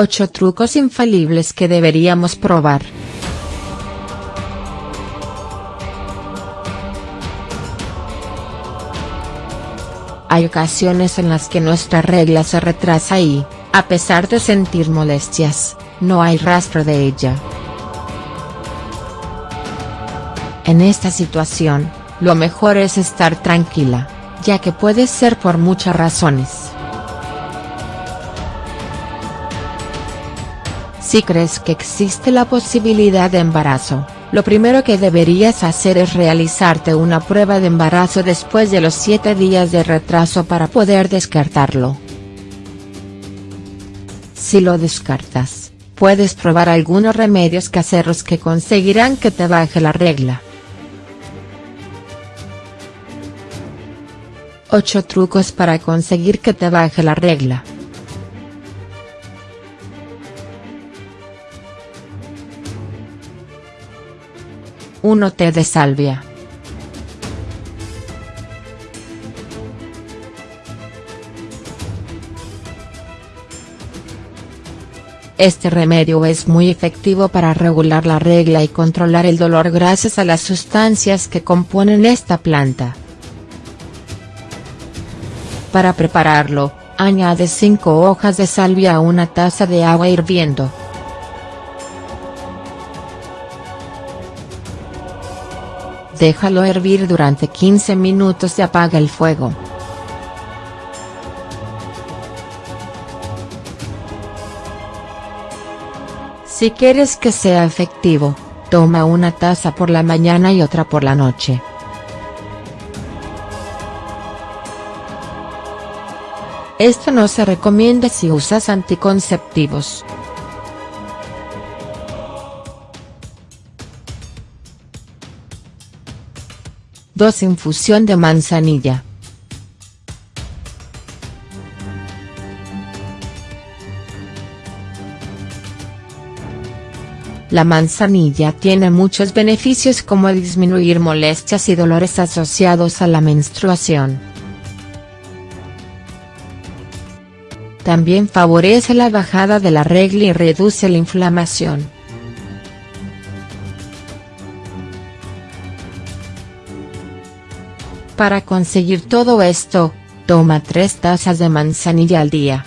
8 trucos infalibles que deberíamos probar. Hay ocasiones en las que nuestra regla se retrasa y, a pesar de sentir molestias, no hay rastro de ella. En esta situación, lo mejor es estar tranquila, ya que puede ser por muchas razones. Si crees que existe la posibilidad de embarazo, lo primero que deberías hacer es realizarte una prueba de embarazo después de los 7 días de retraso para poder descartarlo. Si lo descartas, puedes probar algunos remedios caseros que conseguirán que te baje la regla. 8 trucos para conseguir que te baje la regla. 1 té de salvia. Este remedio es muy efectivo para regular la regla y controlar el dolor gracias a las sustancias que componen esta planta. Para prepararlo, añade 5 hojas de salvia a una taza de agua hirviendo. Déjalo hervir durante 15 minutos y apaga el fuego. Si quieres que sea efectivo, toma una taza por la mañana y otra por la noche. Esto no se recomienda si usas anticonceptivos. 2 Infusión de manzanilla. La manzanilla tiene muchos beneficios como disminuir molestias y dolores asociados a la menstruación. También favorece la bajada de la regla y reduce la inflamación. Para conseguir todo esto, toma 3 tazas de manzanilla al día.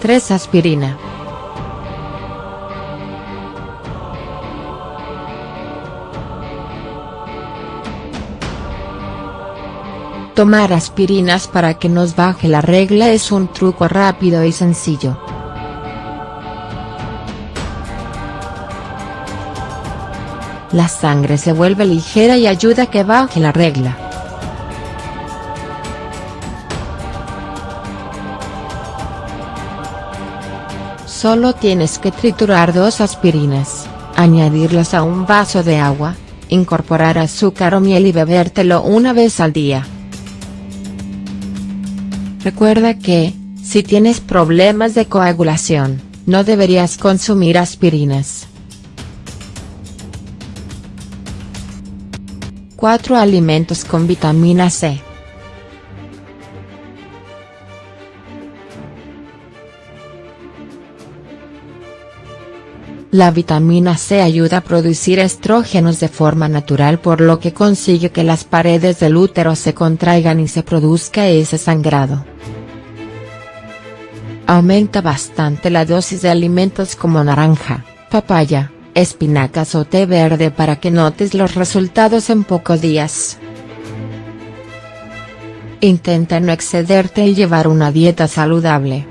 Tres aspirina. Tomar aspirinas para que nos baje la regla es un truco rápido y sencillo. La sangre se vuelve ligera y ayuda a que baje la regla. Solo tienes que triturar dos aspirinas, añadirlas a un vaso de agua, incorporar azúcar o miel y bebértelo una vez al día. Recuerda que, si tienes problemas de coagulación, no deberías consumir aspirinas. 4 alimentos con vitamina C. La vitamina C ayuda a producir estrógenos de forma natural por lo que consigue que las paredes del útero se contraigan y se produzca ese sangrado. Aumenta bastante la dosis de alimentos como naranja, papaya, espinacas o té verde para que notes los resultados en pocos días. Intenta no excederte y llevar una dieta saludable.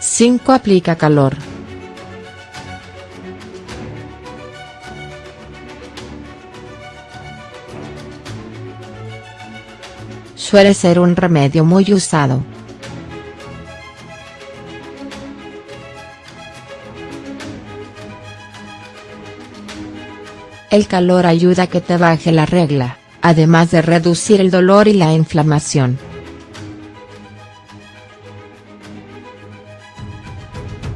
¡5 Aplica calor. Suele ser un remedio muy usado. El calor ayuda a que te baje la regla, además de reducir el dolor y la inflamación.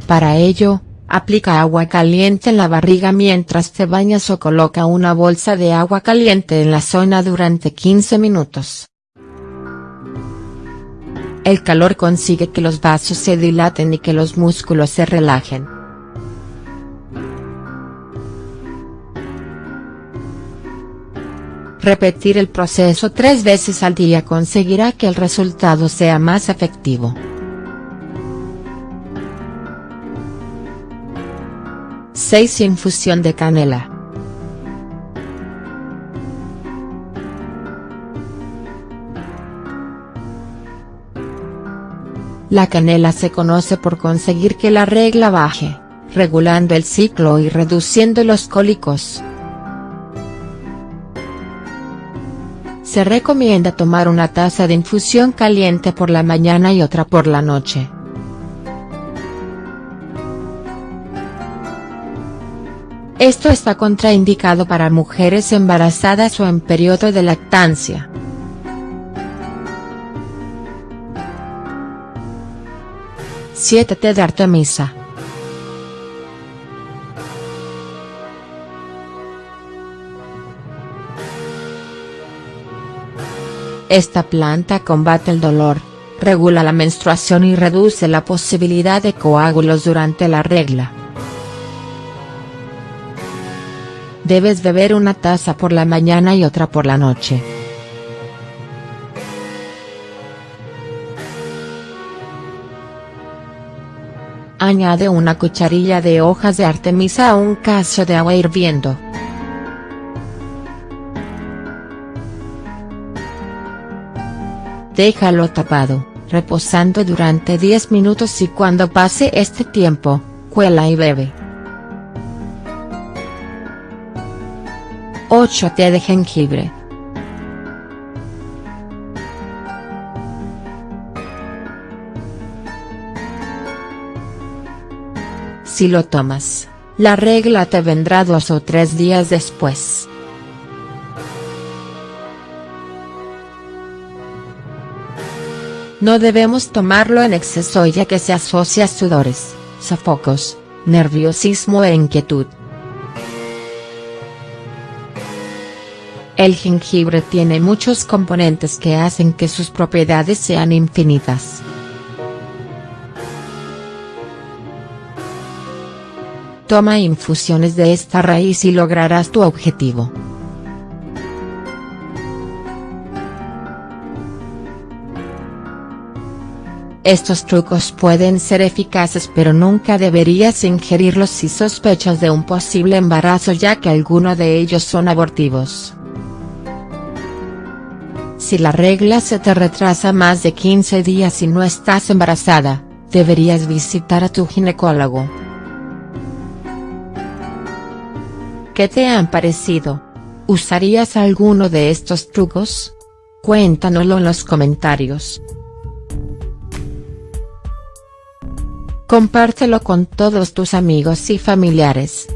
Para ello, Aplica agua caliente en la barriga mientras te bañas o coloca una bolsa de agua caliente en la zona durante 15 minutos. El calor consigue que los vasos se dilaten y que los músculos se relajen. Repetir el proceso tres veces al día conseguirá que el resultado sea más efectivo. 6 Infusión de canela. La canela se conoce por conseguir que la regla baje, regulando el ciclo y reduciendo los cólicos. Se recomienda tomar una taza de infusión caliente por la mañana y otra por la noche. Esto está contraindicado para mujeres embarazadas o en periodo de lactancia. Siete de Artemisa. Esta planta combate el dolor, regula la menstruación y reduce la posibilidad de coágulos durante la regla. Debes beber una taza por la mañana y otra por la noche. Añade una cucharilla de hojas de artemisa a un caso de agua hirviendo. Déjalo tapado, reposando durante 10 minutos y cuando pase este tiempo, cuela y bebe. 8 Té de jengibre. Si lo tomas, la regla te vendrá dos o tres días después. No debemos tomarlo en exceso ya que se asocia a sudores, sofocos, nerviosismo e inquietud. El jengibre tiene muchos componentes que hacen que sus propiedades sean infinitas. Toma infusiones de esta raíz y lograrás tu objetivo. Estos trucos pueden ser eficaces pero nunca deberías ingerirlos si sospechas de un posible embarazo ya que algunos de ellos son abortivos. Si la regla se te retrasa más de 15 días y no estás embarazada, deberías visitar a tu ginecólogo. ¿Qué te han parecido? ¿Usarías alguno de estos trucos? Cuéntanoslo en los comentarios. Compártelo con todos tus amigos y familiares.